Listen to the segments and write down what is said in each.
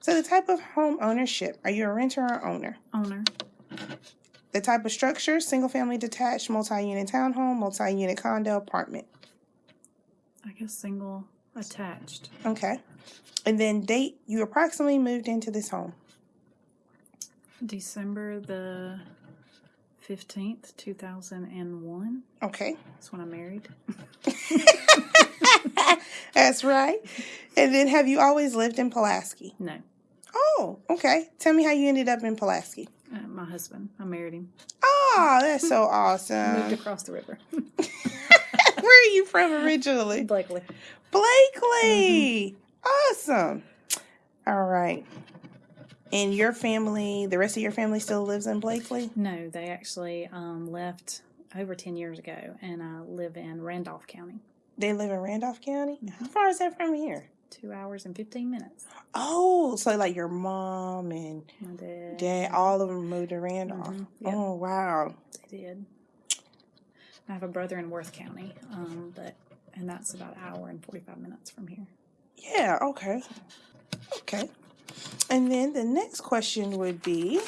So the type of home ownership, are you a renter or owner? Owner. The type of structure, single family detached, multi-unit townhome, multi-unit condo, apartment. I guess single attached. Okay. And then date you approximately moved into this home. December the 15th, 2001. Okay. That's when I married. That's right. And then have you always lived in Pulaski? No, Oh, okay. Tell me how you ended up in Pulaski. uh, my husband. I married him. Oh, that's so awesome. Moved across the river. Where are you from originally? Blakely. Blakely. Awesome. All right. And your family, the rest of your family still lives in Blakely? No, they actually um, left over 10 years ago and I live in Randolph County. They live in Randolph County? How far is that from here? Two hours and 15 minutes. Oh, so like your mom and dad. dad, all of them moved to Randolph. Mhm, yep. Oh, wow. They did. I have a brother in Worth County, um, but and that's about an hour and 45 minutes from here. Yeah, okay. Okay. And then the next question would be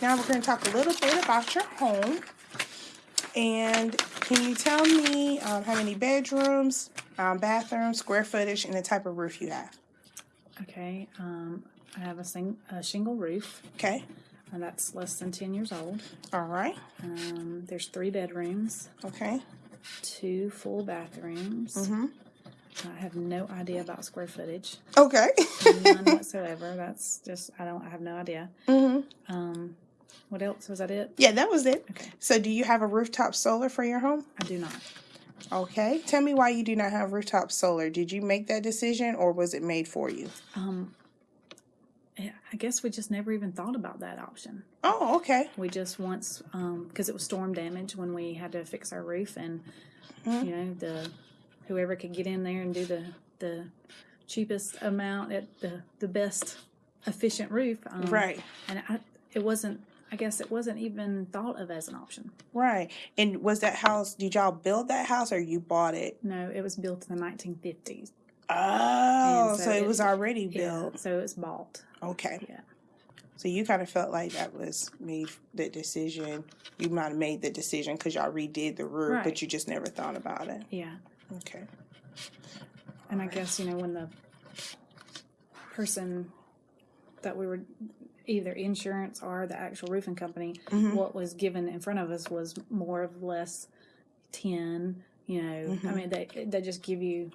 now we're going to talk a little bit about your home. And can you tell me um, how many bedrooms, um, bathrooms, square footage, and the type of roof you have? Okay, um, I have a, sing- a shingle roof, Okay. and that's less than 10 years old. All right. Um, there's three bedrooms, Okay. two full bathrooms. Mm-hmm. I have no idea about square footage, Okay. none whatsoever. That's just I don't I have no idea. mm-hmm. Um, what else was that? It? Yeah, that was it. Okay, So, do you have a rooftop solar for your home? I do not. Okay. Tell me why you do not have rooftop solar. Did you make that decision or was it made for you? Um, I guess we just never even thought about that option. Oh, okay. We just once, because it was storm damage when we had to fix our roof, and Mhm. you know the whoever could get in there and do the the cheapest amount at the the best efficient roof. Um, Right. And I, it wasn't. I guess it wasn't even thought of as an option. Right. And was that house, did y'all build that house or you bought it? No, it was built in the 1950s. Oh, so, so it it- was already Yeah, built. so it's bought. Okay. Yeah. So you kind of felt like that was made the decision. You might have made the decision because y'all redid the roof, Right. but you just never thought about it. Yeah. Okay. And I guess, you know, when the person that we were either insurance or the actual roofing company, Mhm. what was given in front of us was more of less 10, you know, I Mhm. mean, they, they just give you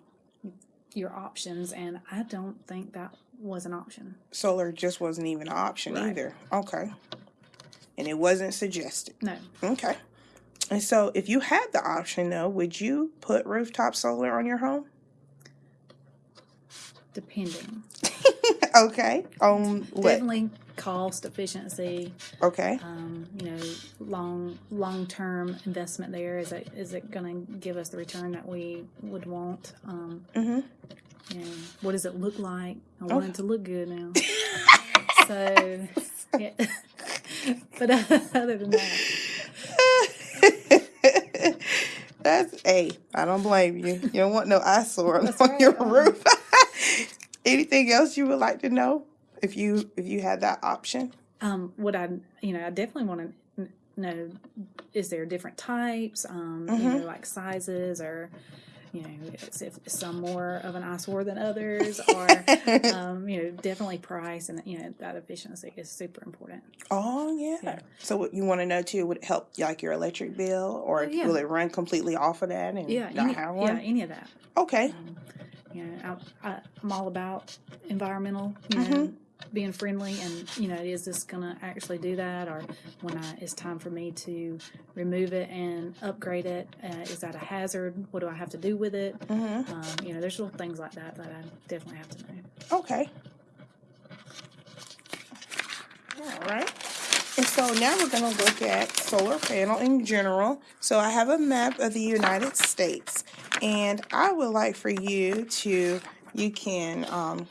your options. And I don't think that was an option. Solar just wasn't even an option Right. either. Okay. And it wasn't suggested. No. Okay. And so if you had the option though, would you put rooftop solar on your home? Depending. okay. What? Definitely cost efficiency. Okay. um, you know, long long term investment there? Is it is it going to give us the return that we would want? Um, Mm-hmm. you know, what does it look like? I want Okay. it to look good now. so, yeah. but other than that, That's a. I don't blame you. You don't want no eyesore on right. your Um, roof. Anything else you would like to know if you if you had that option? um, would I, you know, I definitely want to know: is there different types? Um, You Mhm. know, like sizes or. You know, is, if some more of an eyesore than others, or um, you know, definitely price and you know that efficiency is super important. oh yeah. Yeah. So what you want to know too? Would it help like your electric bill, or Oh, yeah. will it run completely off of that and Yeah, not any, have yeah, any of that. Okay. Um, you know, I, I, I'm all about environmental, you Mm-hmm. being friendly, and you know, is this gonna actually do that, or when I, it's time for me to remove it and upgrade it, uh, is that a hazard? What do I have to do with it? hmm Um, you know, there's little things like that that I definitely have to know. Okay. All right. And so now we're going to look at solar panel in general. So I have a map of the United States, and I would like for you to, you can um,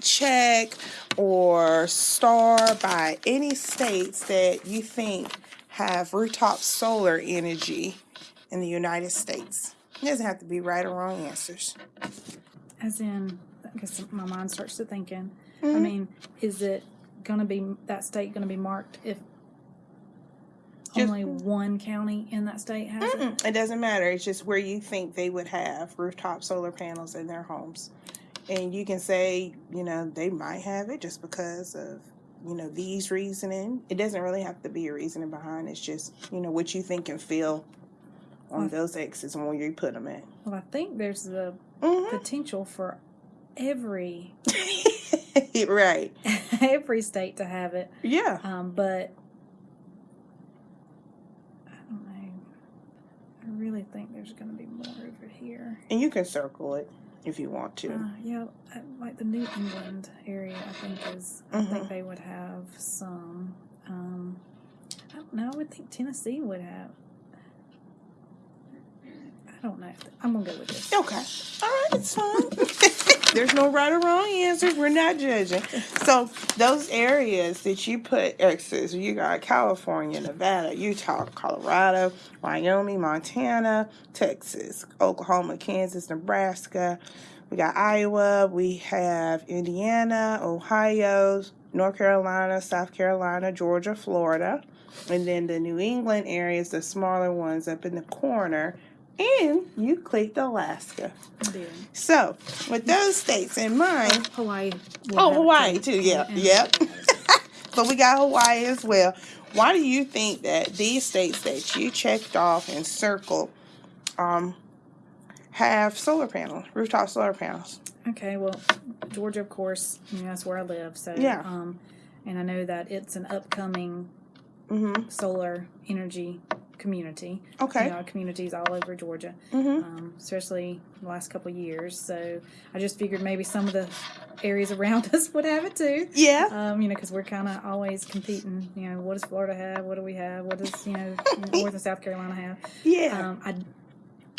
check or star by any states that you think have rooftop solar energy in the United States. It doesn't have to be right or wrong answers. As in, I guess my mind starts to thinking. I Mhm. mean, is it gonna be that state gonna be marked if Just- only one county in that state has it? Mm-mm, it doesn't matter. It's just where you think they would have rooftop solar panels in their homes. And you can say, you know, they might have it just because of, you know, these reasoning. It doesn't really have to be a reasoning behind. It's just, you know, what you think and feel on Well- those X's and where you put them in. Well, I think there's the hmm potential for every right. every state to have it, Yeah. um, but I don't know. I really think there's gonna be more over here. And you can circle it if you want to. Uh, yeah, like the New England area, I think is. I Mhm. think they would have some. Um, I don't know. I would think Tennessee would have. I don't know. I'm gonna go with this. Okay. All right, it's fine. There's no right or wrong answers. We're not judging. So those areas that you put X's, you got California, Nevada, Utah, Colorado, Wyoming, Montana, Texas, Oklahoma, Kansas, Nebraska. We got Iowa. We have Indiana, Ohio, North Carolina, South Carolina, Georgia, Florida. And then the New England areas, the smaller ones up in the corner. And you clicked Alaska. So, with those states in mind, Hawaii. Oh, Hawaii, too, yeah, And- yep. but we got Hawaii as well. Why do you think that these states that you checked off and circled um, have solar panels, rooftop solar panels? Okay, well, Georgia, of course, you know, that's where I live. So Yeah. Um, and I know that it's an upcoming Mm-hmm. solar energy community. Okay. You know, communities all over Georgia, Mm-hmm. um, especially the last couple of years. So I just figured maybe some of the areas around us would have it too. Yeah. Um, you know, because we're kind of always competing. You know, what does Florida have? What do we have? What does you know North and South Carolina have? Yeah. Um, I,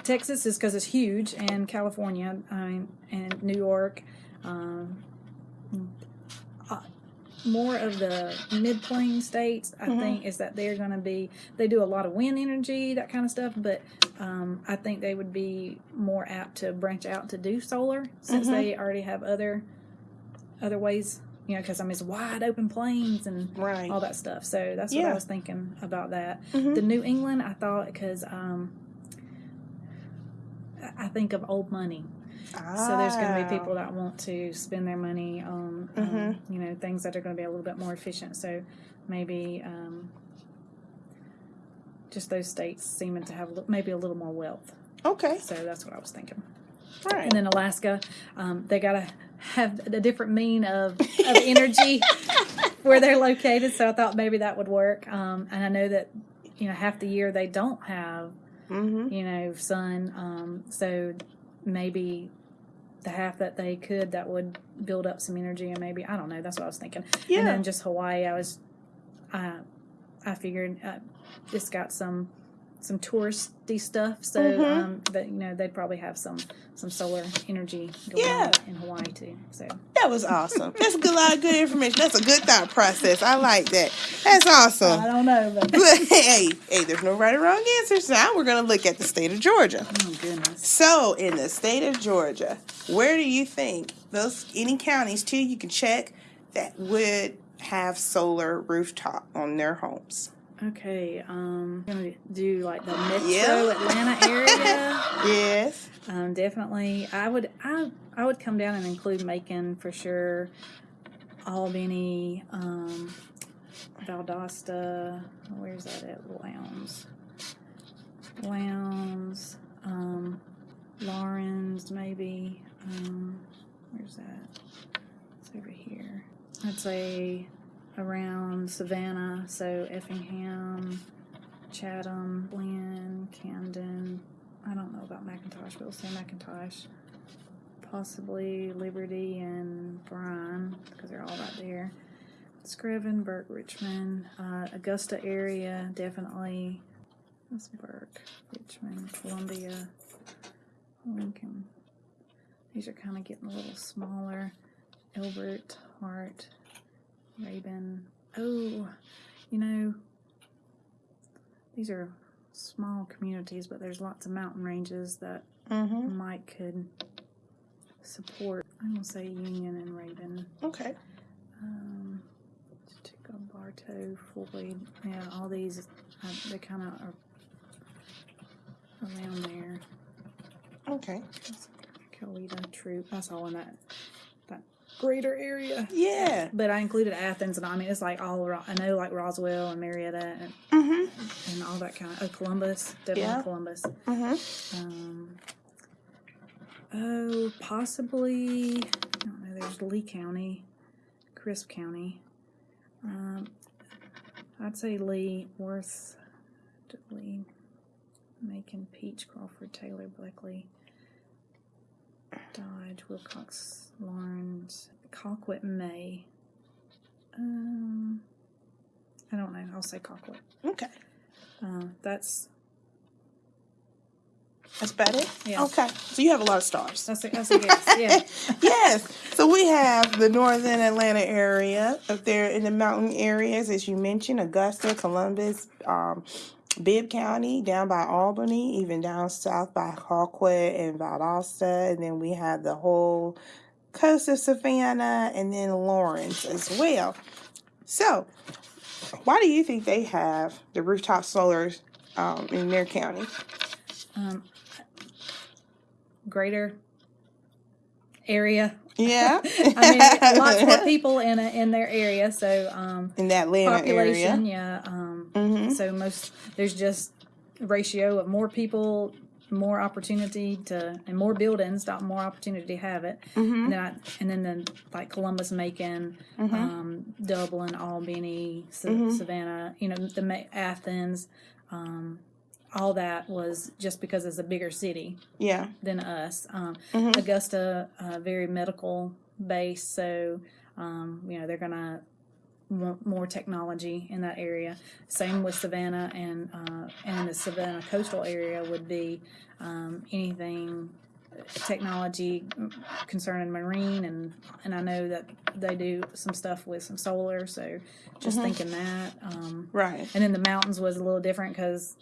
Texas is because it's huge, and California, I mean, and New York. Um, uh, more of the mid plain states, I Mhm. think, is that they're going to be. They do a lot of wind energy, that kind of stuff, but um, I think they would be more apt to branch out to do solar since Mhm. they already have other other ways. You know, because I mean, it's wide open plains and right. all that stuff. So that's what I was thinking about that. Mhm. The New England, I thought because um, I think of old money. So there's going to be people that want to spend their money on, um, Mhm. you know, things that are going to be a little bit more efficient. So maybe um, just those states seeming to have maybe a little more wealth. Okay. So that's what I was thinking. Right. And then Alaska, um, they got to have a different mean of, of energy where they're located. So I thought maybe that would work. Um, and I know that, you know, half the year they don't have, mm-hmm. you know, sun. Um, so maybe the half that they could, that would build up some energy and maybe, I don't know. That's what I was thinking. Yeah. And then just Hawaii, I was, I, I figured uh, it's got some some touristy stuff, so Mhm. um, that you know they'd probably have some some solar energy going Yeah. on in Hawaii too. So That was awesome. That's a good lot of good information. That's a good thought process. I like that. That's awesome. I don't know, but hey, hey, there's no right or wrong answers. Now we're going to look at the state of Georgia. oh goodness, So, in the state of Georgia, where do you think those any counties too you can check that would have solar rooftop on their homes? Okay, um, gonna do like the Metro. Atlanta area. Yes. Um, definitely, I would I I would come down and include Macon for sure. Albany, um, Valdosta. Where's that at? Lowndes. Lowndes. Um, Laurens, maybe. Um, where's that? It's over here. I'd say around Savannah, so Effingham, Chatham, Glynn, Camden, I don't know about McIntosh, but we'll say McIntosh. Possibly Liberty and Bryan, because they're all right there. Screven, Burke, Richmond, uh, Augusta area, definitely. That's Burke, Richmond, Columbia, Lincoln. These are kind of getting a little smaller. Elbert, Hart, Rabun. Oh, you know, these are small communities, but there's lots of mountain ranges that Mm-hmm. Mike could support. I'm gonna say Union and Rabun. Okay. Um, Bartow, Floyd, yeah, all these, uh, they kind of are around there. Okay. Coweta, Troup, that's all in that, that greater area. Yeah. But I included Athens, and I mean, it's like all, Ro- I know like Roswell and Marietta and, Mm-hmm. and all that kind of, oh, Columbus, definitely Yeah. Columbus. Mm-hmm. Um, oh, possibly. I don't know. There's Lee County, Crisp County. Um, I'd say Lee, Worth, Lee, Macon, Peach, Crawford, Taylor, Bleckley, Dodge, Wilcox, Laurens, Colquitt, May. Um, I don't know. I'll say Colquitt. Okay. Uh, that's That's about it? Yeah. Okay. So you have a lot of stars. that's a, that's a guess. Yeah. yes. So we have the northern Atlanta area up there in the mountain areas, as you mentioned, Augusta, Columbus, um, Bibb County, down by Albany, even down south by Colquitt and Valdosta, and then we have the whole coast of Savannah, and then Laurens as well. So, why do you think they have the rooftop solar um, in their county? um, greater area. Yeah, I mean, lots more people in a, in their area, so um, in that Atlanta population, area. yeah. Um, hmm So most there's just ratio of more people, more opportunity to, and more buildings, not more opportunity to have it. hmm And then I, and then the, like Columbus, Macon, Mhm. um, Dublin, Albany, Sa- Mhm. Savannah, you know, the Ma- Athens, um, all that was just because it's a bigger city Yeah. than us. Um, Mhm. Augusta, uh, very medical based, so um, you know they're gonna more technology in that area. Same with Savannah and uh, and the Savannah coastal area would be um, anything technology concerning marine and and I know that they do some stuff with some solar. So just Mhm. thinking that. Um, Right. and then the mountains was a little different because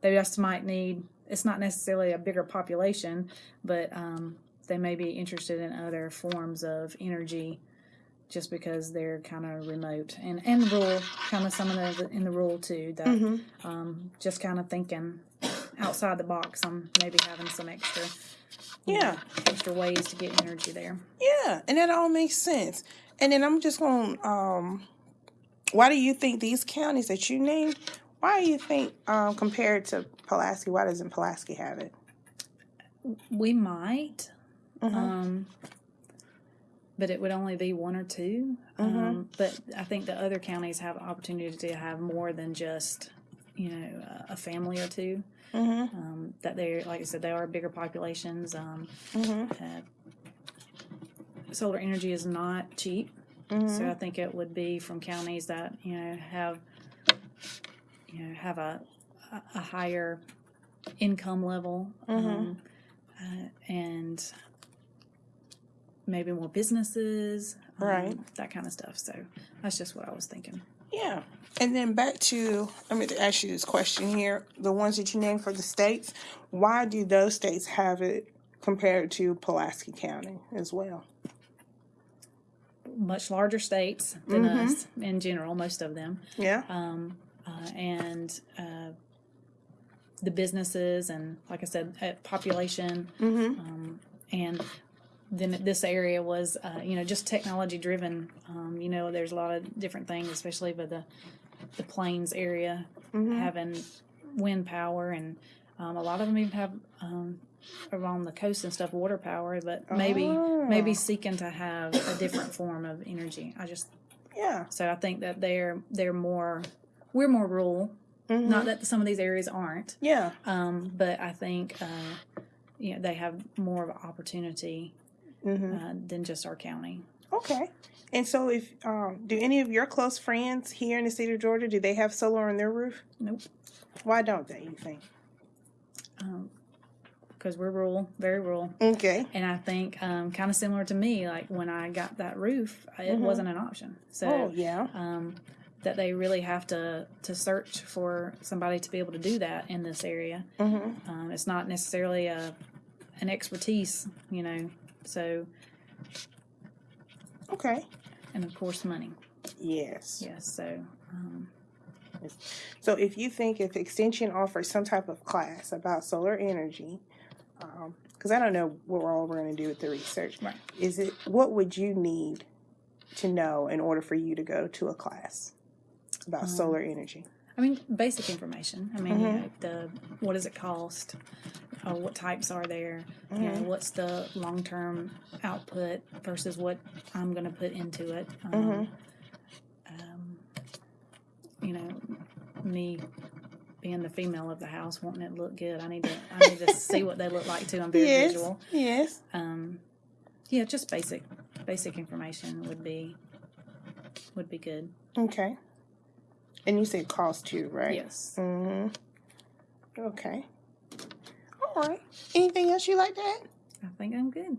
they just might need. It's not necessarily a bigger population, but um, they may be interested in other forms of energy, just because they're kind of remote and and rural, kind of some of the in the rural too. That hmm um, just kind of thinking outside the box on maybe having some extra, you know, Yeah. extra ways to get energy there. Yeah, and that all makes sense. And then I'm just going. to Um, why do you think these counties that you named? Why do you think um, compared to Pulaski? Why doesn't Pulaski have it? We might. Mhm. Um, but it would only be one or 2 Mhm. Um, but I think the other counties have opportunity to have more than just, you know, a- family or two. Mhm. Um, that they're, like I said, they are bigger populations. Um, uh, solar energy is not cheap. So I think it would be from counties that, you know, have, you know, have a, a, higher income level. Um, uh, and maybe more businesses, um, Right. That kind of stuff. So that's just what I was thinking. Yeah. And then back to, I'm going to ask you this question here. The ones that you named for the states, why do those states have it compared to Pulaski County as well? Much larger states than Mhm. us in general, most of them, Yeah. um, uh, and uh, the businesses and, like I said, uh, population, Mm-hmm. um, and then this area was, uh, you know, just technology driven. Um, you know, there's a lot of different things, especially with the the plains area Mm-hmm. having wind power, and um, a lot of them even have um, along the coast and stuff water power. But maybe Oh. maybe seeking to have a different form of energy. I just Yeah. so I think that they're they're more we're more rural. Mhm. Not that some of these areas aren't, Yeah. um, but I think uh, you know they have more of an opportunity Mm-hmm. uh, than just our county. Okay. And so, if um, do any of your close friends here in the state of Georgia do they have solar on their roof? Nope, Why don't they? You think? because we're rural, very rural, Okay. and I think um, kind of similar to me. Like when I got that roof, it Mhm. wasn't an option. So oh yeah. um, that they really have to to search for somebody to be able to do that in this area. Mm-hmm. Um, it's not necessarily a an expertise, you know. So Okay. and of course money. Yes. Yes, so um, So if you think if Extension offers some type of class about solar energy, because I don't know what we're all we're going to do with the research, Right. is it what would you need to know in order for you to go to a class about Um, solar energy? I mean basic information. I mean, you Mhm. know, the what does it cost? Uh, what types are there? You know, Mhm. what's the long term output versus what I'm going to put into it? Um, Mhm. um, you know, me being the female of the house, wanting it to look good. I need to I need to see what they look like too. I'm very Yes. visual. Yes. Um, yeah, just basic basic information would be would be good. Okay. And you said cost too, right? Yes. Mm-hmm. Okay. All right. Anything else you like to add? I think I'm good.